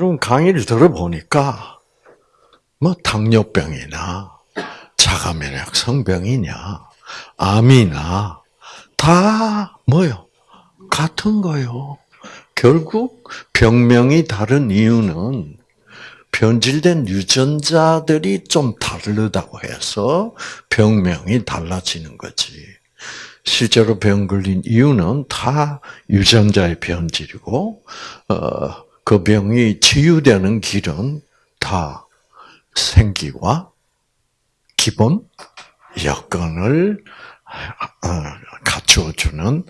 여러분 강의를 들어보니까 뭐 당뇨병이나 자가면역 성병이냐 암이나 다 뭐요? 같은 거요. 결국 병명이 다른 이유는 변질된 유전자들이 좀 다르다고 해서 병명이 달라지는 거지. 실제로 병 걸린 이유는 다 유전자의 변질이고, 어, 그 병이 치유되는 길은 다 생기와 기본 여건을 어, 갖추어주는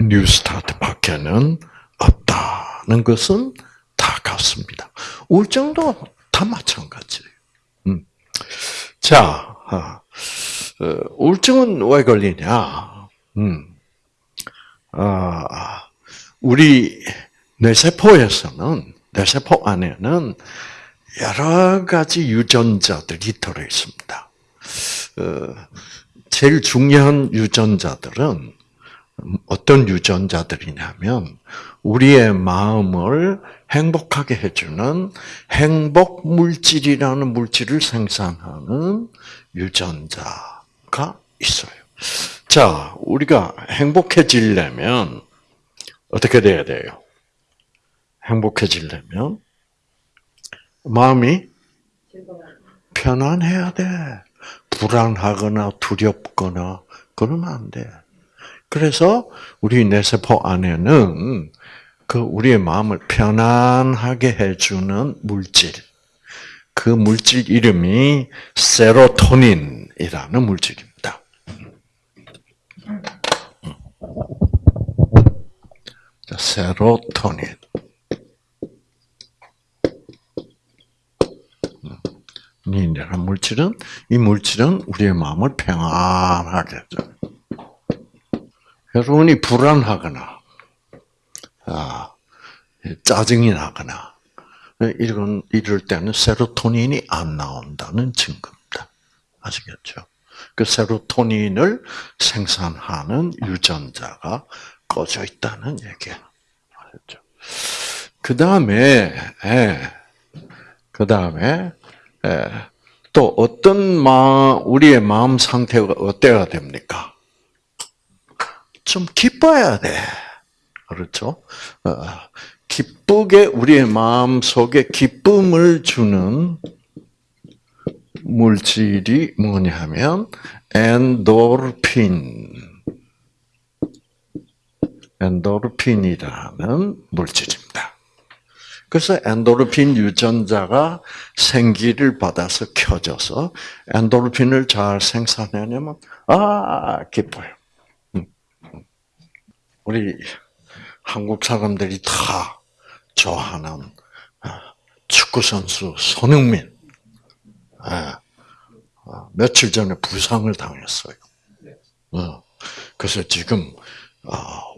뉴스타트 밖에는 없다는 것은 다 같습니다. 우울증도 다 마찬가지예요. 음. 자, 어, 우울증은 왜 걸리냐? 음. 아, 우리 뇌세포에서는 뇌세포 안에는 여러 가지 유전자들이 들어 있습니다. 어, 제일 중요한 유전자들은 어떤 유전자들이냐면 우리의 마음을 행복하게 해주는 행복 물질이라는 물질을 생산하는 유전자가 있어요. 자, 우리가 행복해지려면 어떻게 돼야 돼요? 행복해지려면 마음이 편안해야 돼. 불안하거나 두렵거나 그러면 안 돼. 그래서 우리 뇌세포 안에는 그 우리의 마음을 편안하게 해주는 물질, 그 물질 이름이 세로토닌이라는 물질입니다. 세로토닌. 이라는 물질은 이 물질은 우리의 마음을 평안하게 해줘. 여러분이 불안하거나 아, 짜증이 나거나 이런 이럴 때는 세로토닌이 안 나온다는 증거입니다. 아시겠죠? 그 세로토닌을 생산하는 유전자가 꺼져 있다는 얘기예요. 아셨죠? 그 다음에 예, 그 다음에 예, 또 어떤 마음 우리의 마음 상태가 어때야 됩니까? 좀 기뻐야 돼. 그렇죠? 어, 기쁘게 우리의 마음 속에 기쁨을 주는 물질이 뭐냐면 엔도르핀. 엔도르핀이라는 물질입니다. 그래서 엔도르핀 유전자가 생기를 받아서 켜져서 엔도르핀을 잘 생산하려면 아 기뻐요. 음. 우리 한국 사람들이 다 좋아하는 아, 축구 선수 손흥민. 아, 아, 며칠 전에 부상을 당했어요. 어, 그래서 지금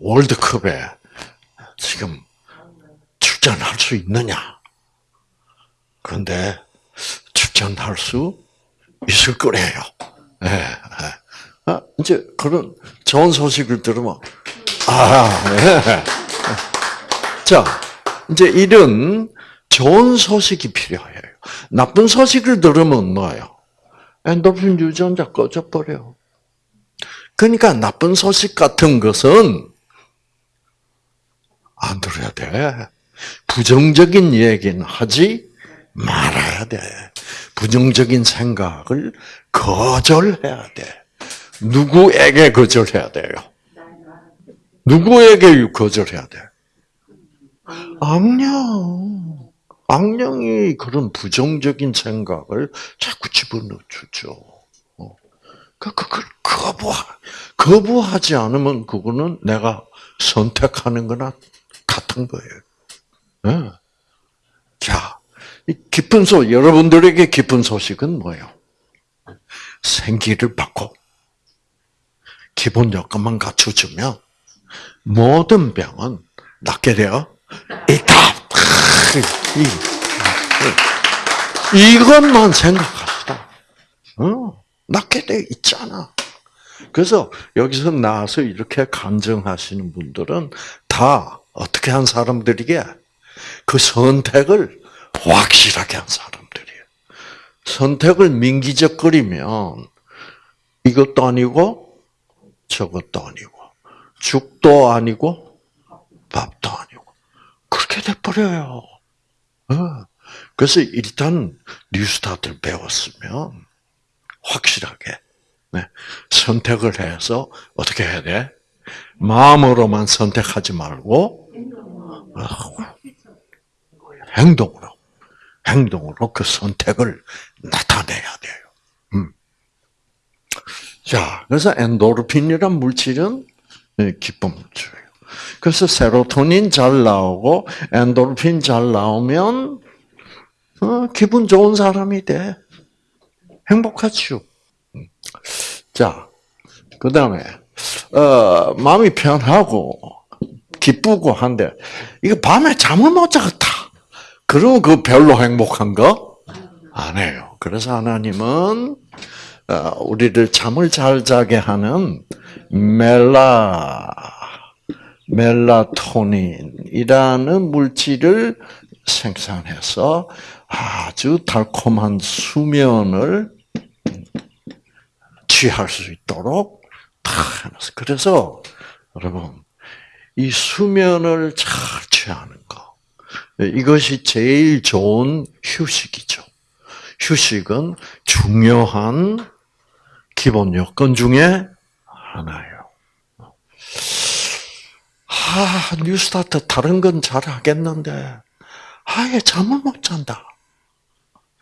월드컵에 지금 출전할 수 있느냐? 그런데 출전할 수 있을 거래요. 네, 네. 이제 그런 좋은 소식을 들으면 아, 네. 자, 이제 이런 좋은 소식이 필요해요. 나쁜 소식을 들으면 뭐예요? 엔도핀 유전자 꺼져버려. 그러니까 나쁜 소식 같은 것은 안 들어야 돼. 부정적인 얘기는 하지 말아야 돼. 부정적인 생각을 거절해야 돼. 누구에게 거절해야 돼요? 누구에게 거절해야 돼? 악령. 악령이 그런 부정적인 생각을 자꾸 집어넣어 주죠. 어. 그, 그걸 거부, 거부하지 않으면 그거는 내가 선택하는 거나 같은 거예요. 네. 자, 기쁜 소, 여러분들에게 기쁜 소식은 뭐예요? 생기를 받고, 기본 여건만 갖춰주면, 모든 병은 낫게 되어 있다. 이것만 생각합시다. 어, 낫게 돼 있잖아. 그래서 여기서 나와서 이렇게 간증하시는 분들은 다 어떻게 한 사람들이게 그 선택을 확실하게 한 사람들이에요. 선택을 민기적거리면 이것도 아니고 저것도 아니고 죽도 아니고 밥도 아니고 그렇게 돼버려요. 어. 그래서 일단 뉴스타트를 배웠으면 확실하게 네, 선택을 해서 어떻게 해야 돼? 마음으로만 선택하지 말고 어, 행동으로 행동으로 그 선택을 나타내야 돼요. 음. 자, 그래서 엔도르핀이란 물질은 네, 기쁨 물질이에요. 그래서 세로토닌 잘 나오고 엔도르핀 잘 나오면 어, 기분 좋은 사람이 돼. 행복하죠. 음. 자, 그 다음에 어, 마음이 편하고 기쁘고 한데 이거 밤에 잠을 못 자겠다. 그러면 그 별로 행복한 거 아니에요. 그래서 하나님은 어, 우리를 잠을 잘 자게 하는 멜라 멜라토닌이라는 물질을 생산해서 아주 달콤한 수면을 취할 수 있도록 다 해놨어요. 그래서 여러분 이 수면을 잘 취하는 거 이것이 제일 좋은 휴식이죠. 휴식은 중요한 기본 요건 중에 하나예요. 아, 뉴스타트 다른 건 잘 하겠는데, 아예 잠을 못 잔다.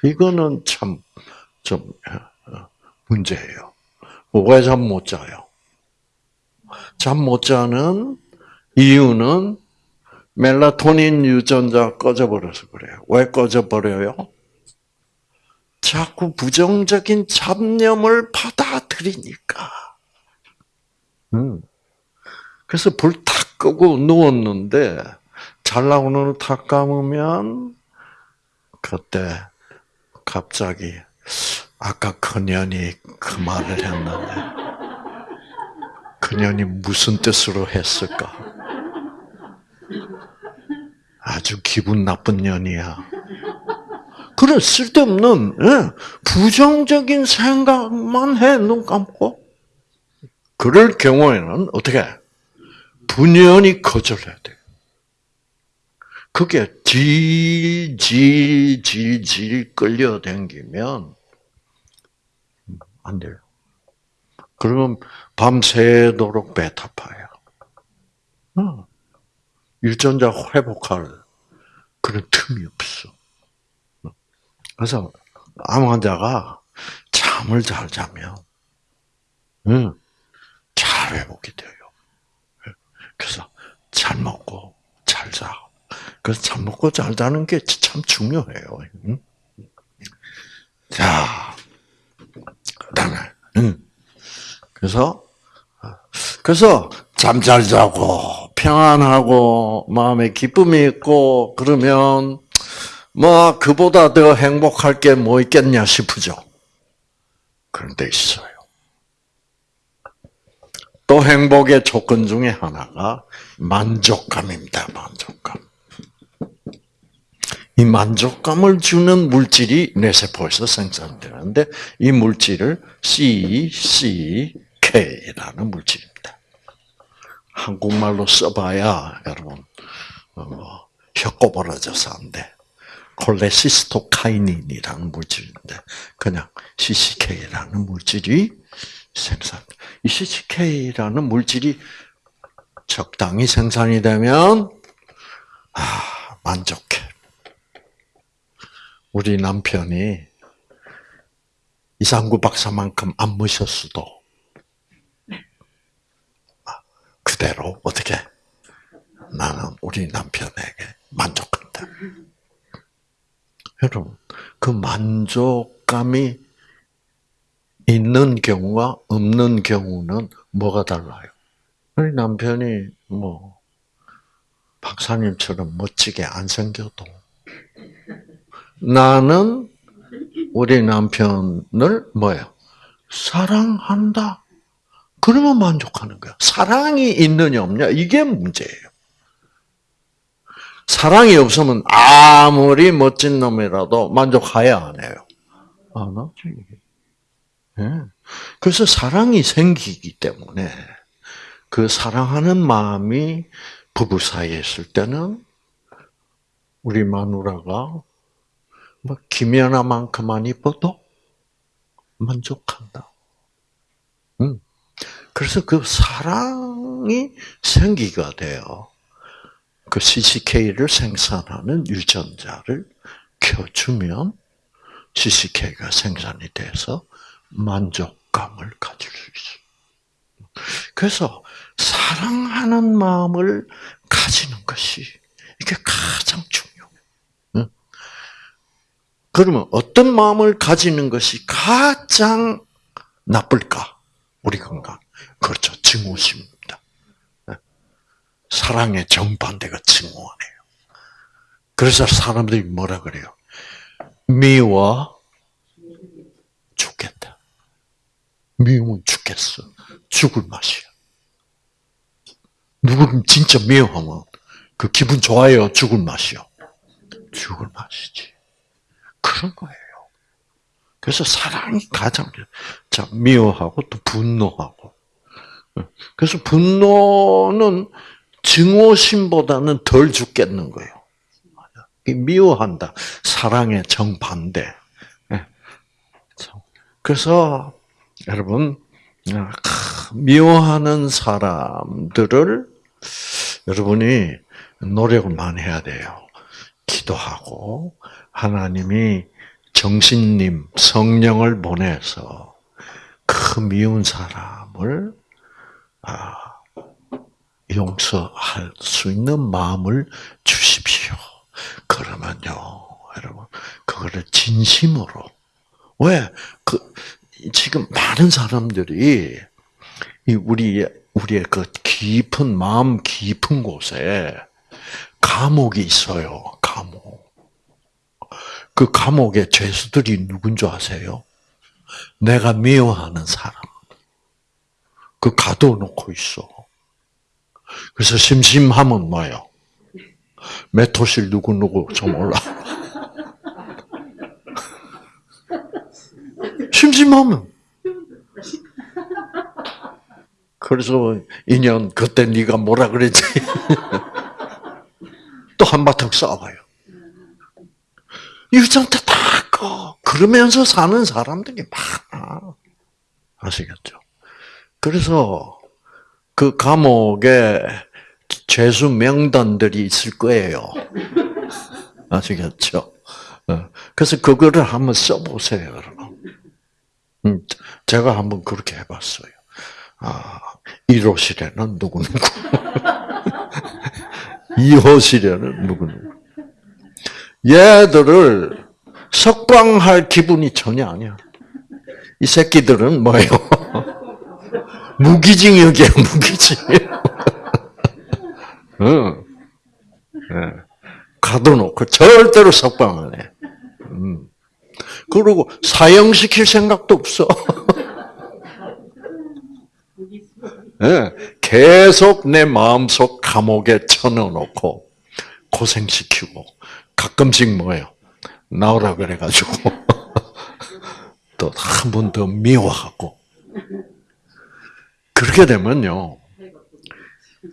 이거는 참, 좀, 어, 문제예요. 왜 잠 못 자요? 잠 못 자는 이유는 멜라토닌 유전자 꺼져버려서 그래요. 왜 꺼져버려요? 자꾸 부정적인 잡념을 받아들이니까. 음. 그래서 불 탁 끄고 누웠는데 잘 나오는 탁 감으면 그때 갑자기 아까 그년이 그 말을 했는데 그년이 무슨 뜻으로 했을까? 아주 기분 나쁜 년이야. 그래 쓸데없는 예, 부정적인 생각만 해 눈 감고. 그럴 경우에는 어떻게 분연히 거절해야 돼. 그게 질질질질 끌려댕기면 안 돼요. 그러면 밤새도록. 어. 유전자 회복할 그런 틈이 없어. 그래서 암 환자가 잠을 잘 자면 응, 잘 회복이 돼요. 그래서 잘 먹고 잘 자. 그래서 잘 먹고 잘 자는 게 참 중요해요. 응? 자, 그다음에 응. 그래서 그래서 잠 잘 자고 평안하고 마음에 기쁨이 있고 그러면 뭐 그보다 더 행복할 게 뭐 있겠냐 싶으죠. 그런데 있어요. 또 행복의 조건 중에 하나가 만족감입니다. 만족감. 이 만족감을 주는 물질이 뇌 세포에서 생산되는데 이 물질을 CCK라는 물질입니다. 한국말로 써봐야 여러분 어, 뭐, 혀 꼬부러져서 안 돼. 콜레시스토카이닌이라는 물질인데 그냥 CCK라는 물질이 생산. 이 CCK라는 물질이 적당히 생산이 되면 아, 만족해. 우리 남편이 이상구 박사만큼 안 모셨어도 그대로 어떻게 나는 우리 남편에게 만족한다. 여러분, 그 만족감이 있는 경우와 없는 경우는 뭐가 달라요? 우리 남편이 뭐 박사님처럼 멋지게 안 생겨도 나는 우리 남편을 뭐예요? 사랑한다. 그러면 만족하는 거야. 사랑이 있느냐 없냐 이게 문제예요. 사랑이 없으면 아무리 멋진 놈이라도 만족해야 안 해요. 안 하지. 예. 그래서 사랑이 생기기 때문에 그 사랑하는 마음이 부부 사이에 있을 때는 우리 마누라가 뭐 김연아만큼만 이뻐도 만족한다. 음. 그래서 그 사랑이 생기가 돼요. 그 CCK를 생산하는 유전자를 켜주면 CCK가 생산이 돼서 만족감을 가질 수 있어요. 그래서 사랑하는 마음을 가지는 것이 이게 가장 중요해요. 그러면 어떤 마음을 가지는 것이 가장 나쁠까? 우리 건강. 그렇죠. 증오심입니다. 사랑의 정반대가 증오하네요. 그래서 사람들이 뭐라 그래요? 미워 죽겠다. 미우면 죽겠어. 죽을 맛이야. 누구를 진짜 미워하면 그 기분 좋아요? 죽을 맛이요? 죽을 맛이지. 그런 거예요. 그래서 사랑이 가장 자 미워하고 또 분노하고. 그래서 분노는 증오심보다는 덜 죽겠는 거예요. 미워한다. 사랑의 정반대. 예. 그래서 여러분 미워하는 사람들을 여러분이 노력을 많이 해야 돼요. 기도하고 하나님이 정신님 성령을 보내서 그 미운 사람을 아, 용서할 수 있는 마음을 주십시오. 그러면요, 여러분, 그거를 진심으로 왜 그 지금 많은 사람들이 이 우리 우리의 그 깊은 마음 깊은 곳에 감옥이 있어요. 감옥. 그 감옥의 죄수들이 누군 줄 아세요? 내가 미워하는 사람. 그 가둬놓고 있어. 그래서 심심하면 뭐요? 메토실 누구누구 좀 올라. 심심하면. 그래서 인연 그때 네가 뭐라 그랬지? 또 한바탕 싸워요. 유전자 다 꺼. 그러면서 사는 사람들이 많아. 아시겠죠? 그래서 그 감옥에 죄수 명단들이 있을 거예요. 아시겠죠? 어. 그래서 그거를 한번 써보세요, 여러분. 음, 제가 한번 그렇게 해봤어요. 아, 1호실에는 누구누구. 2호실에는 누구누구. 얘들을 석방할 기분이 전혀 아니야. 이 새끼들은 뭐예요? 무기징역이야, 무기징역. 응. 네. 가둬놓고 절대로 석방 안 해. 음. 그리고 사형시킬 생각도 없어. 네. 계속 내 마음속 감옥에 쳐넣어놓고 고생시키고 가끔씩 뭐예요? 나오라 그래가지고 또 한 번 더 미워하고 그렇게 되면요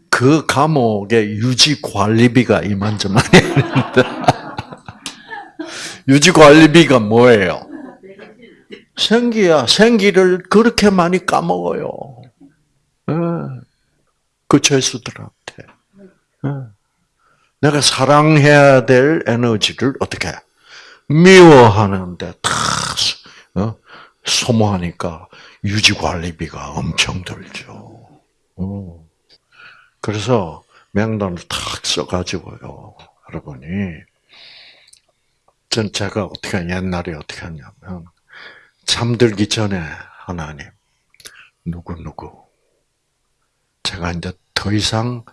그 감옥의 유지 관리비가 이만저만이 아닙니다. 유지 관리비가 뭐예요? 생기야 생기를 그렇게 많이 까먹어요. 네. 그 죄수들한테. 네. 내가 사랑해야 될 에너지를 어떻게 미워하는데 다 어? 소모하니까 유지 관리비가 엄청 들죠. 어. 그래서 명단을 탁 써가지고요, 여러분이 전 제가 어떻게 옛날에 어떻게 했냐면 잠들기 전에 하나님 누구 누구 제가 이제 더 이상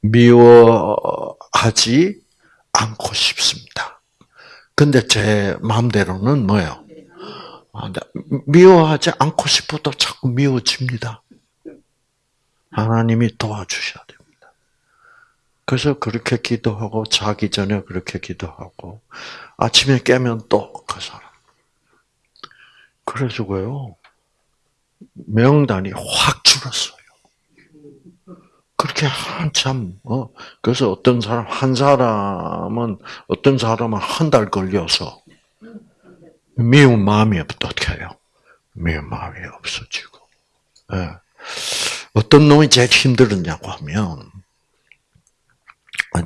미워하지 않고 싶습니다. 근데 제 마음대로는 뭐예요? 아, 미워하지 않고 싶어도 자꾸 미워집니다. 하나님이 도와주셔야 됩니다. 그래서 그렇게 기도하고 자기 전에 그렇게 기도하고 아침에 깨면 또 그 사람. 그래서고요 명단이 확 줄었어요. 그렇게 한참 어 그래서 어떤 사람 한 사람은 어떤 사람은 한 달 걸려서 미운 마음이 해요? 미운 마음이 없어지고. 예. 어떤 놈이 제일 힘들었냐고 하면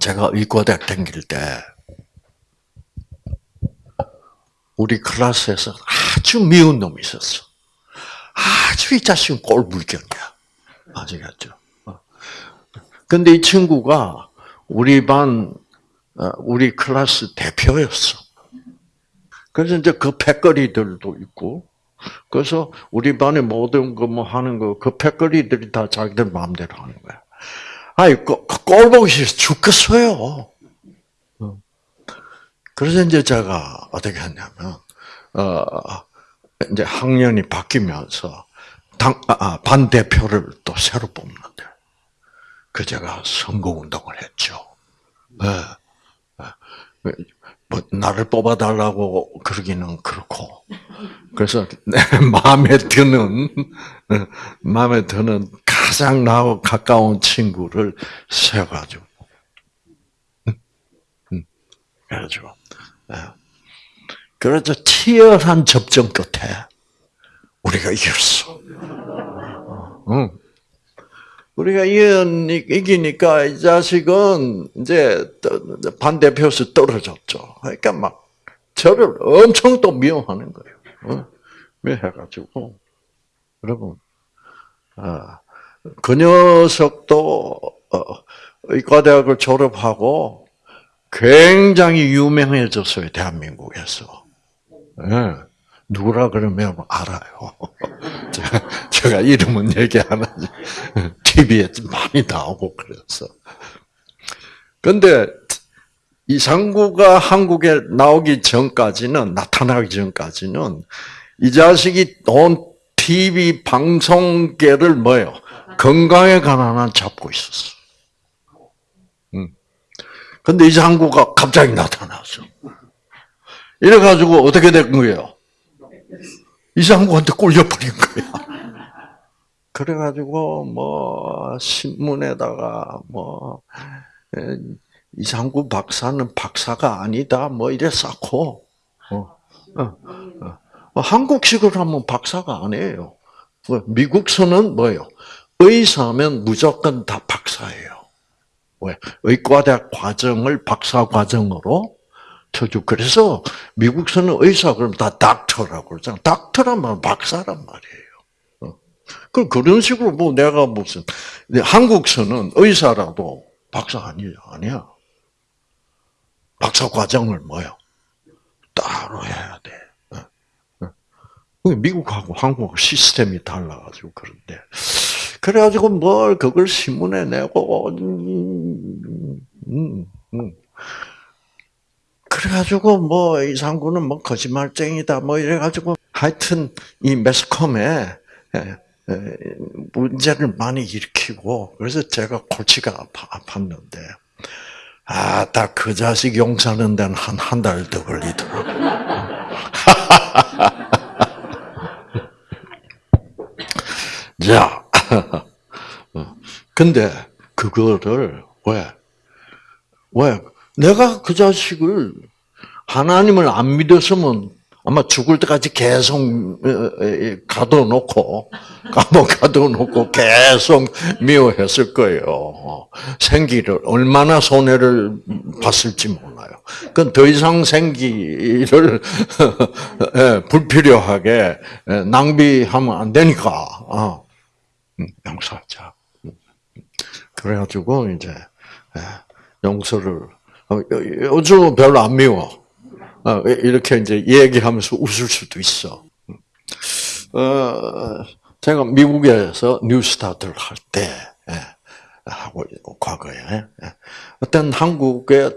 제가 의과대학 다닐 때 우리 클래스에서 아주 미운 놈이 있었어. 아주 이 자식은 꼴불견이야. 아시겠죠? 어. 근데 이 친구가 우리 반, 어, 우리 클래스 대표였어. 그래서 이제 그 패거리들도 있고, 그래서 우리 반에 모든 거 뭐 하는 거, 그 패거리들이 다 자기들 마음대로 하는 거야. 아이, 꼴 보기 싫어 죽겠어요. 어. 그래서 이제 제가 어떻게 했냐면, 어, 이제 학년이 바뀌면서 당, 아, 아반 대표를 또 새로 뽑는데, 그 제가 선거 운동을 했죠. 네. 네. 뭐 나를 뽑아달라고 그러기는 그렇고, 그래서 내 마음에 드는 마음에 드는 가장 나하고 가까운 친구를 세가지고, 그래가지고, 네. 그래서 치열한 접전 끝에 우리가 이겼어. 응. 우리가 이기니까 이 자식은 이제 반대표에서 떨어졌죠. 그러니까 막 저를 엄청 또 미워하는 거예요. 응? 미워해가지고 여러분, 아, 그 녀석도 어, 의과대학을 졸업하고 굉장히 유명해졌어요 대한민국에서. 네. 누구라 그러면 알아요. 제가, 제가 이름은 얘기 안 하지. TV에 많이 나오고 그래서. 근데 이상구가 한국에 나오기 전까지는, 나타나기 전까지는 이 자식이 온 TV 방송계를 뭐요? 건강에 관한 잡고 있었어. 근데 이상구가 갑자기 나타났어. 이래가지고 어떻게 된 거예요? 이상구한테 꼴려버린 거야. 그래가지고 뭐 신문에다가 뭐 이상구 박사는 박사가 아니다 뭐 이래 쌓고 어, 어, 어. 뭐 한국식으로 하면 박사가 아니에요. 뭐 미국서는 뭐예요? 의사면 무조건 다 박사예요. 왜? 의과대학 과정을 박사 과정으로 쳐주. 그래서 미국서는 의사 그러면 다 닥터라고 그러잖아. 닥터란 박사란 말이에요. 어. 그 그런 식으로 뭐 내가 무슨 한국서는 의사라도 박사 아니야 아니야. 박사 과정을 뭐요? 따로 해야 돼. 어. 어. 미국하고 한국하고 시스템이 달라가지고 그런데 그래가지고 뭘 그걸 신문에 내고 음, 음, 음. 그래가지고 뭐 이상구는 뭐 거짓말쟁이다 뭐 이래가지고 하여튼 이 매스컴에 문제를 많이 일으키고 그래서 제가 골치가 아팠는데 아 딱 그 자식 용사는 데는 한 한 달 더 걸리더라고. 자, 근데 그거를 왜 왜? 내가 그 자식을 하나님을 안 믿었으면 아마 죽을 때까지 계속 가둬놓고 감옥 가둬놓고 계속 미워했을 거예요. 생기를 얼마나 손해를 봤을지 몰라요. 그건 더 이상 생기를 예, 불필요하게 예, 낭비하면 안 되니까 어, 음, 용서하자. 그래가지고 이제 예, 용서를 어, 요즘 별로 안 미워. 어, 이렇게 이제 얘기하면서 웃을 수도 있어. 어, 제가 미국에서 뉴스타트를 할때 예, 하고 과거에 예, 어떤 한국의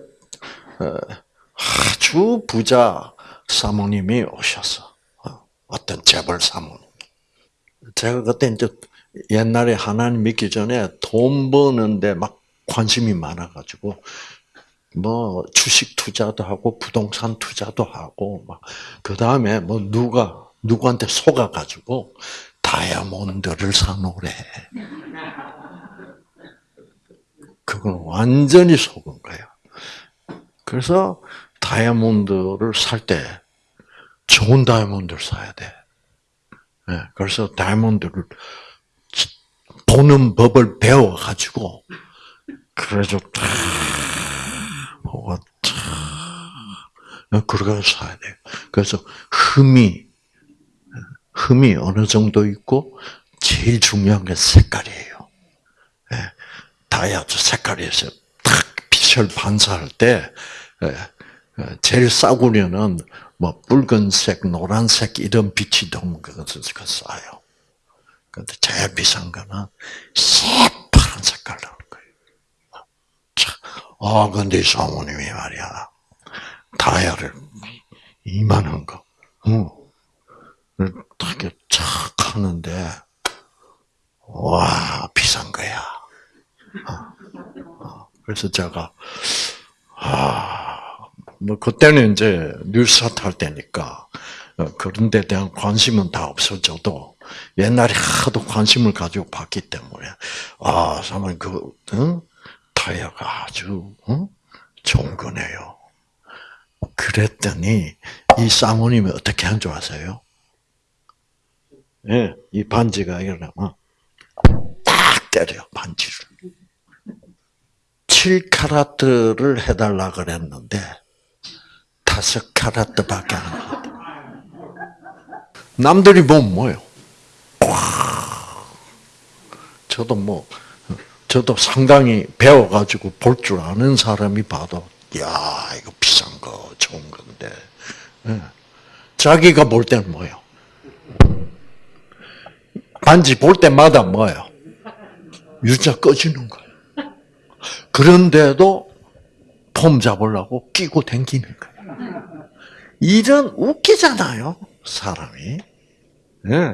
아주 부자 사모님이 오셨어. 어떤 재벌 사모님. 제가 그때 이제 옛날에 하나님 믿기 전에 돈 버는데 막 관심이 많아가지고 뭐 주식 투자도 하고 부동산 투자도 하고 막그 다음에 뭐 누가 누구한테 속아 가지고 다이아몬드를 사놓으래. 그건 완전히 속은 거야. 그래서 다이아몬드를 살 때 좋은 다이아몬드를 사야 돼. 네, 그래서 다이아몬드를 보는 법을 배워가지고 그래서 탁 보고 탁 그렇게 사야 돼. 그래서 흠이 흠이 어느 정도 있고 제일 중요한 게 색깔이에요. 네, 다이아도 색깔에서 탁 빛을 반사할 때 제일 싸구려는 뭐 붉은색, 노란색 이런 빛이 너무 그것을 싸요. 근데 제일 비싼 거는 새파란 색깔 나는 거예요. 자, 아, 근데 사모님이 말이야. 다이아를 이만한 거, 응. 되게 착 하는데, 와, 비싼 거야. 어, 어. 그래서 제가, 아, 뭐, 그때는 이제 뉴스타트 할 때니까, 어, 그런 데 대한 관심은 다 없어져도, 옛날에 하도 관심을 가지고 봤기 때문에, 아, 사모님, 그, 응? 타이어가 아주, 응? 좋은 거네요. 그랬더니, 이 사모님이 어떻게 한 줄 아세요? 예, 이 반지가 이러면, 딱 때려요, 반지를. 7카라트를 해달라 그랬는데, 5카라트밖에 안 했다. 남들이 보면 뭐예요? 저도 뭐, 저도 상당히 배워가지고 볼 줄 아는 사람이 봐도, 야, 이거 비싼 거, 좋은 건데. 예. 자기가 볼 때는 뭐예요? 반지 볼 때마다 뭐예요? 유자 꺼지는 거예요. 그런데도 폼 잡으려고 끼고 댕기는 거예요. 이런 웃기잖아요, 사람이. 예.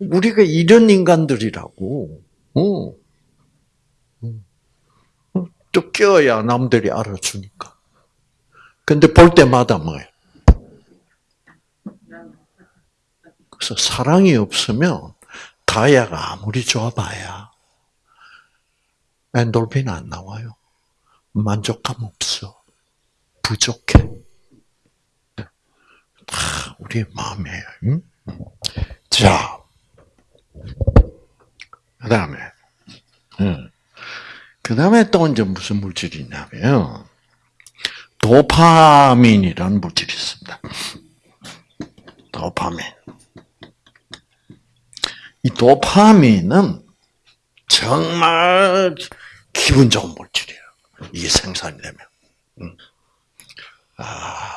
우리가 이런 인간들이라고. 어. 또 껴야 남들이 알아주니까. 근데 볼 때마다 뭐예요? 그래서 사랑이 없으면 다이아가 아무리 좋아봐야 엔돌핀 안 나와요. 만족감 없어. 부족해. 다 우리의 마음이에요. 응? 자, 그 다음에, 응. 그 다음에 또 이제 무슨 물질이 있냐면, 도파민이라는 물질이 있습니다. 도파민. 이 도파민은 정말 기분 좋은 물질이에요. 이게 생산이 되면. 아,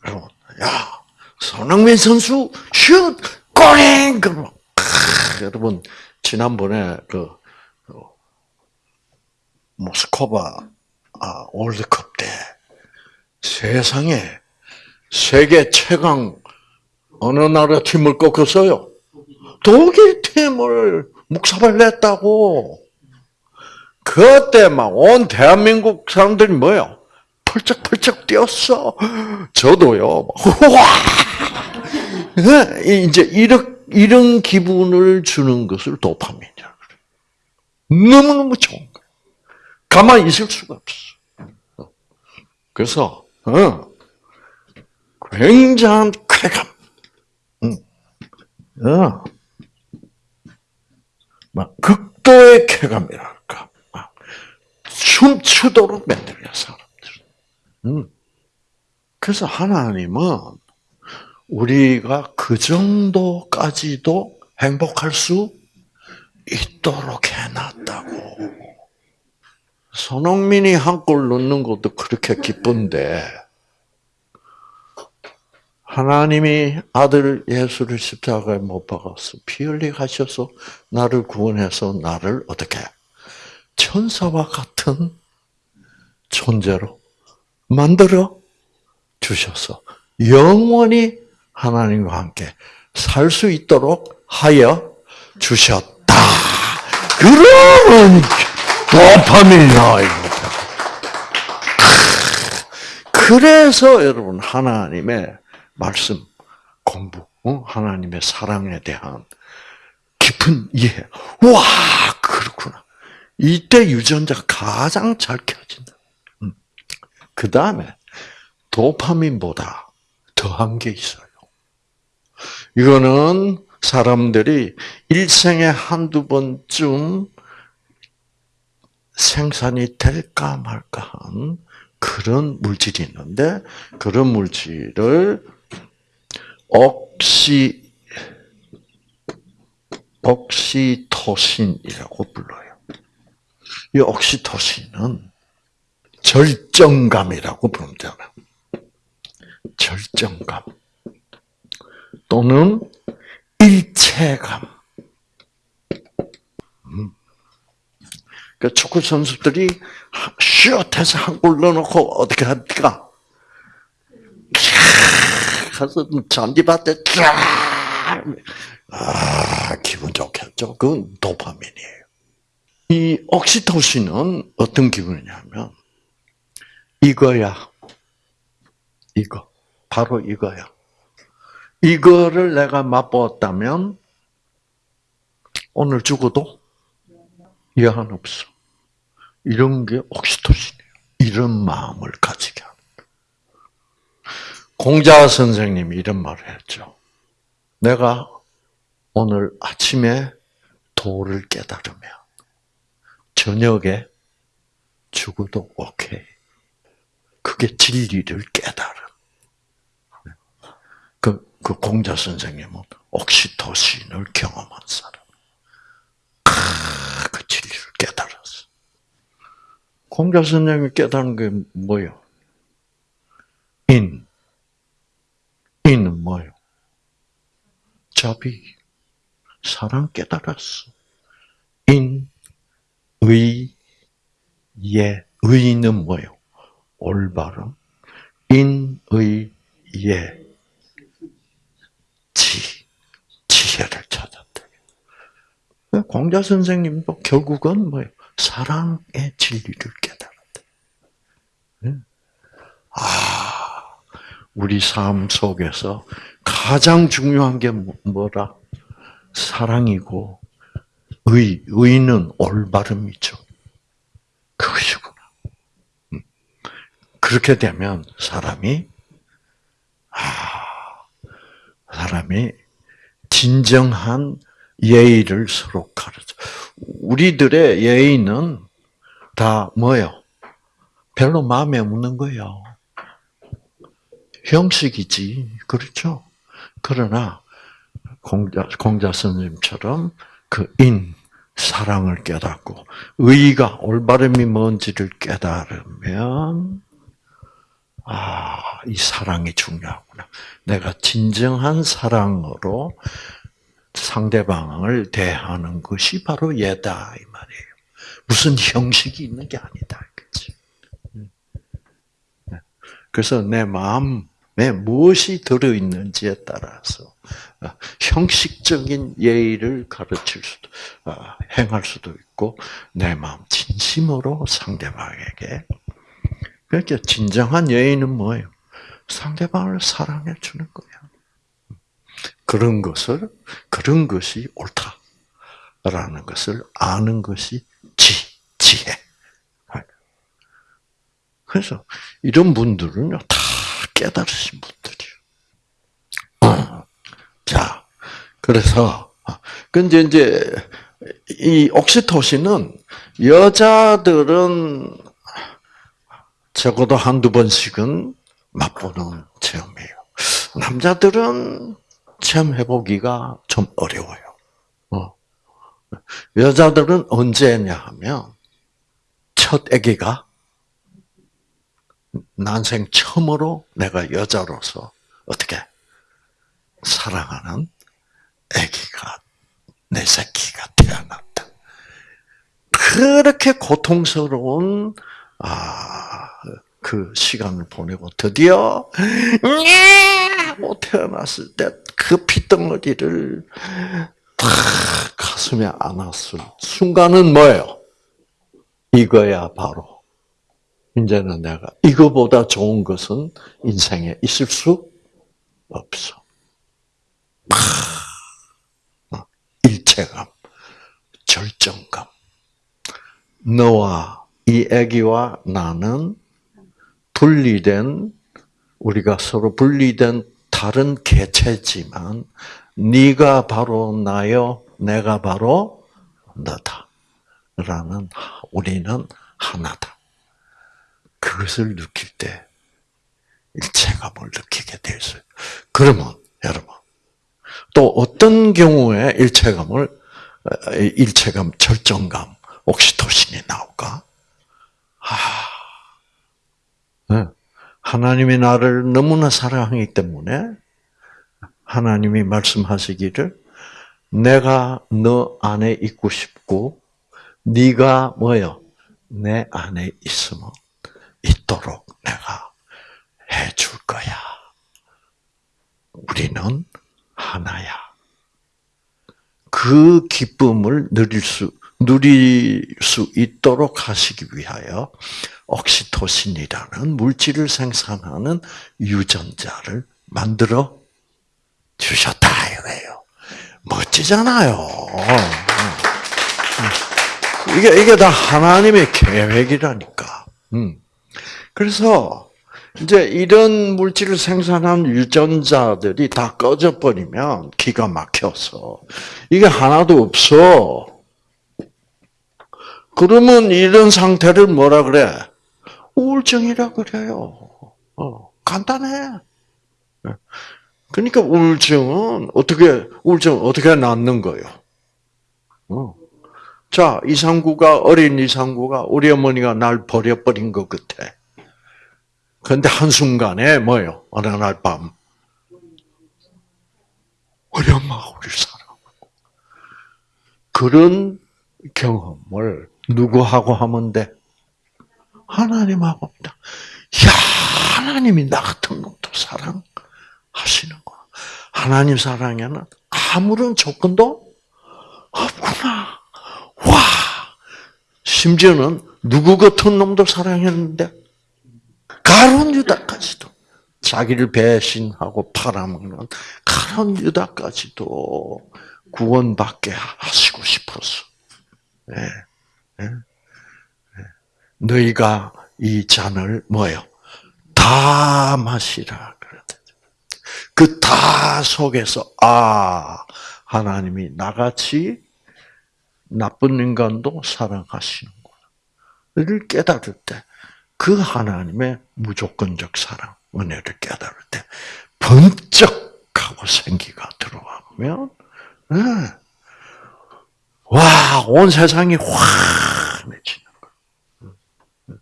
그럼, 야, 손흥민 선수, 슛! 꼬링! 그러면, 여러분, 지난번에 그, 그 모스코바 아, 월드컵 때 세상에 세계 최강 어느 나라 팀을 꺾었어요? 독일 팀을 묵사발 냈다고. 그때 막 온 대한민국 사람들이 뭐요? 펄쩍펄쩍 뛰었어. 저도요. 와! 이제 이런, 이런 기분을 주는 것을 도파민이라고 그래. 너무너무 좋은 거예요. 가만히 있을 수가 없어. 그래서, 어, 굉장한 쾌감. 어. 막 극도의 쾌감이랄까. 춤추도록 만들어요, 사람들. 음. 그래서 하나님은 우리가 그 정도까지도 행복할 수 있도록 해놨다고. 손흥민이 한 골 넣는 것도 그렇게 기쁜데, 하나님이 아들 예수를 십자가에 못 박아서 피 흘리게 하셔서 나를 구원해서 나를 어떻게 천사와 같은 존재로 만들어 주셔서 영원히 하나님과 함께 살 수 있도록 하여 주셨다. 그러면 도파민이 나와요. 그래서 여러분 하나님의 말씀 공부, 어? 하나님의 사랑에 대한 깊은 이해. 와 그렇구나. 이때 유전자가 가장 잘 켜진다. 음. 그 다음에 도파민보다 더한 게 있어요. 이거는 사람들이 일생에 한두 번쯤 생산이 될까 말까 한 그런 물질이 있는데 그런 물질을 옥시 옥시토신이라고 불러요. 이 옥시토신은 절정감이라고 되나? 절정감 또는 일체감. 음. 그 축구 선수들이 슛해서 한골 넣어놓고 어떻게 합니까? 가서 잔디밭에 쫙. 아, 기분 좋겠죠. 그건 도파민이에요. 이 옥시토신은 어떤 기분이냐면, 이거야. 이거. 바로 이거야. 이거를 내가 맛보았다면, 오늘 죽어도 여한 없어. 이런 게 옥시토신이에요. 이런 마음을 가지게 하는 공자 선생님이 이런 말을 했죠. 내가 오늘 아침에 도를 깨달으면 저녁에 죽어도 오케이. 그게 진리를 깨달은. 그, 그 공자 선생님은 옥시토신을 경험한 사람. 아, 그 진리를 깨달았어. 공자 선생님이 깨달은 게 뭐예요? 인. 인은 뭐예요? 자비. 사랑 깨달았어. 인, 의, 예. 의는 뭐예요? 올바름. 인, 의, 예. 지. 지혜를 찾았다. 공자 선생님도 결국은 뭐예요? 사랑의 진리를 깨달았다. 아, 우리 삶 속에서 가장 중요한 게 뭐, 뭐라? 사랑이고, 의, 의는 올바름이죠. 그것이구나. 음. 그렇게 되면 사람이, 아, 사람이 진정한 예의를 서로 가르쳐. 우리들의 예의는 다 뭐요? 별로 마음에 없는 거예요. 형식이지. 그렇죠? 그러나, 공자, 공자 스님처럼 그 인, 사랑을 깨닫고, 의가, 올바름이 뭔지를 깨달으면, 아, 이 사랑이 중요하구나. 내가 진정한 사랑으로 상대방을 대하는 것이 바로 예다, 이 말이에요. 무슨 형식이 있는 게 아니다. 그치? 네. 그래서 내 마음에 무엇이 들어 있는지에 따라서 어, 형식적인 예의를 가르칠 수도, 어, 행할 수도 있고, 내 마음 진심으로 상대방에게. 그러니까 진정한 예의는 뭐예요? 상대방을 사랑해 주는 거야. 그런 것을, 그런 것이 옳다라는 것을 아는 것이 지, 지혜. 그래서 이런 분들은요, 다 깨달으신 분들이에요. 자, 그래서, 근데 이제, 이 옥시토신은 여자들은 적어도 한두 번씩은 맛보는 체험이에요. 남자들은 체험해보기가 좀 어려워요. 어. 여자들은 언제냐 하면, 첫 아기가 난생 처음으로 내가 여자로서 어떻게 사랑하는 아기가 내 새끼가 태어났다. 그렇게 고통스러운 아 그 시간을 보내고 드디어 못 태어났을 때 그 피덩어리를 탁 가슴에 안았을 순간은 뭐예요? 이거야 바로. 이제는 내가 이거보다 좋은 것은 인생에 있을 수 없어. 파, 일체감, 절정감. 너와 이 아기와 나는 분리된 우리가 서로 분리된 다른 개체지만 네가 바로 나요, 내가 바로 너다. 라는 우리는 하나다. 그것을 느낄 때 일체감을 느끼게 되었어요. 그러면 여러분 또 어떤 경우에 일체감을 일체감, 절정감, 옥시토신이 나올까? 아, 네. 하나님이 나를 너무나 사랑하기 때문에 하나님이 말씀하시기를 내가 너 안에 있고 싶고 네가 뭐요? 내 안에 있으면 있도록 내가 해줄 거야. 우리는 하나야. 그 기쁨을 누릴 수, 누릴 수 있도록 하시기 위하여 옥시토신이라는 물질을 생산하는 유전자를 만들어 주셨다 이거예요. 멋지잖아요. 이게 이게 다 하나님의 계획이라니까. 음. 그래서 이제 이런 물질을 생산한 유전자들이 다 꺼져 버리면 기가 막혀서 이게 하나도 없어. 그러면 이런 상태를 뭐라 그래? 우울증이라 그래요. 어, 간단해. 그러니까 우울증은 어떻게 우울증 어떻게 낫는 거예요? 어. 자, 이상구가 어린 이상구가 우리 어머니가 날 버려버린 것 같아. 그런데 한 순간에 뭐예요? 어느 날 밤. 우리 엄마가 우리를 사랑하고. 그런 경험을 누구하고 하면 돼? 하나님하고 합니다. 야, 하나님이 나 같은 놈도 사랑하시는 거야. 하나님 사랑에는 아무런 조건도 없구나. 와! 심지어는 누구 같은 놈도 사랑했는데 가론 유다까지도 자기를 배신하고 팔아먹는 가론 유다까지도 구원받게 하시고 싶었어. 네. 네. 네. 너희가 이 잔을 뭐요? 다 마시라 그다 속에서 아 하나님이 나같이 나쁜 인간도 사랑하시는구나를 깨달을 때 그 하나님의 무조건적 사랑, 은혜를 깨달을 때 번쩍하고 생기가 들어오면 네. 와, 온 세상이 환해지는 거예요.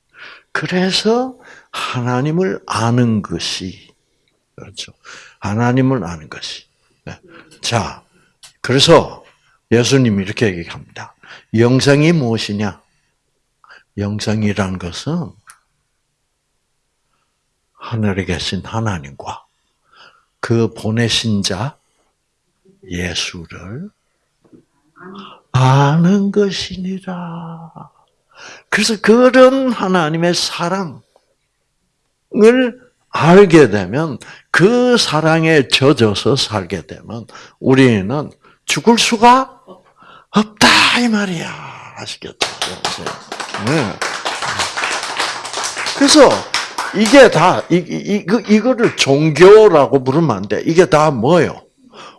그래서 하나님을 아는 것이 그렇죠. 하나님을 아는 것이. 네. 자, 그래서 예수님이 이렇게 얘기합니다. 영생이 무엇이냐? 영생이란 것은 하늘에 계신 하나님과 그 보내신 자 예수를 아는 것이니라. 그래서 그런 하나님의 사랑을 알게 되면 그 사랑에 젖어서 살게 되면 우리는 죽을 수가 없다 이 말이야. 아시겠죠? 네. 그래서 이게 다 이, 이, 이거를 종교라고 부르면 안 돼. 이게 다 뭐요?